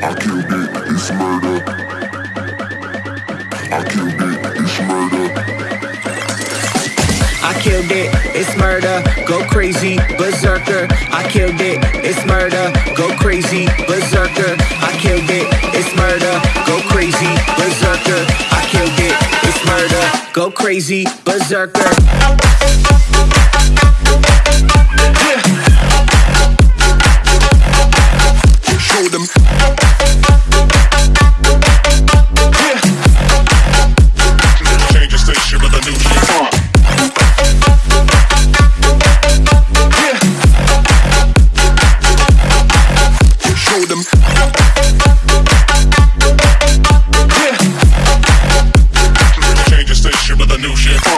I killed it, it's murder. I killed it, it's murder. I killed it, it's murder. Go crazy, berserker. I killed it, it's murder. Go crazy, berserker. I killed it, it's murder. Go crazy, berserker. I killed it, it's murder. Go crazy, berserker. Show them. New shit.